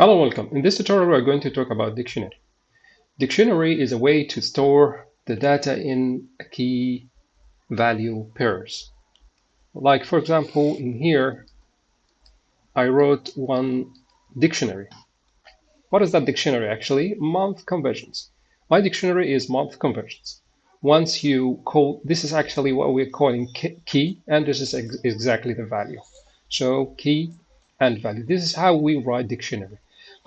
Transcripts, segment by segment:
Hello, welcome. In this tutorial, we're going to talk about dictionary. Dictionary is a way to store the data in key value pairs. Like, for example, in here, I wrote one dictionary. What is that dictionary actually? Month conversions. My dictionary is month conversions. Once you call, this is actually what we're calling key, and this is ex exactly the value. So key and value. This is how we write dictionary.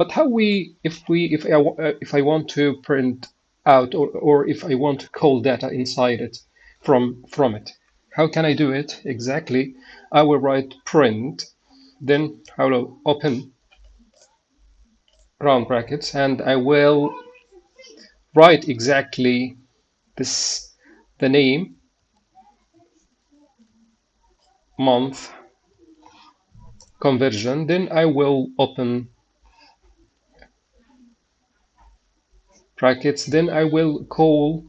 But how we, if we, if I, uh, if I want to print out or, or if I want to call data inside it from, from it, how can I do it exactly? I will write print, then I will open round brackets and I will write exactly this, the name, month, conversion, then I will open brackets, then I will call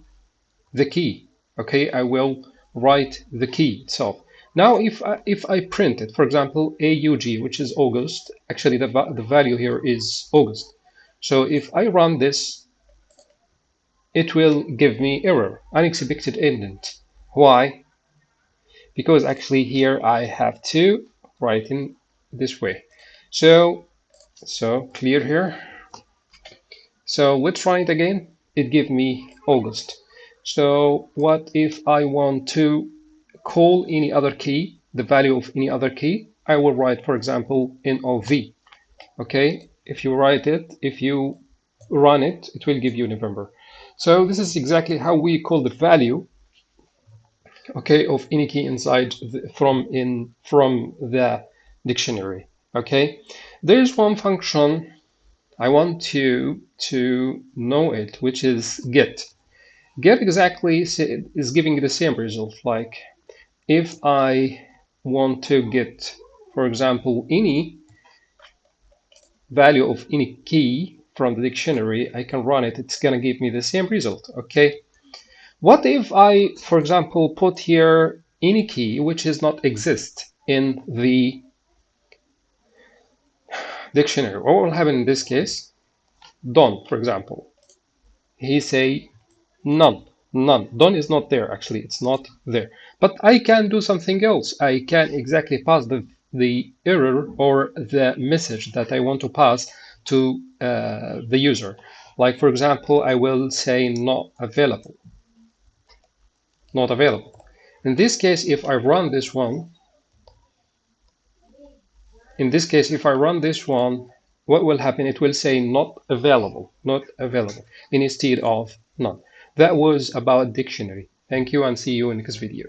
the key. Okay, I will write the key itself. Now, if I, if I print it, for example, AUG, which is August, actually the, the value here is August. So if I run this, it will give me error, unexpected indent. Why? Because actually here I have to write in this way. So, so clear here. So let's try it again. It give me August. So what if I want to call any other key, the value of any other key? I will write, for example, NOV. Okay, if you write it, if you run it, it will give you November. So this is exactly how we call the value okay of any key inside the, from in from the dictionary okay there's one function I want to to know it, which is get. Get exactly is giving the same result. Like if I want to get, for example, any value of any key from the dictionary, I can run it. It's going to give me the same result. Okay. What if I, for example, put here any key which is not exist in the dictionary. What will happen in this case? Don, for example. He say none, none. Don is not there, actually, it's not there. But I can do something else. I can exactly pass the, the error or the message that I want to pass to uh, the user. Like, for example, I will say not available. Not available. In this case, if I run this one, in this case, if I run this one, what will happen? It will say not available, not available, instead of none. That was about dictionary. Thank you and see you in the next video.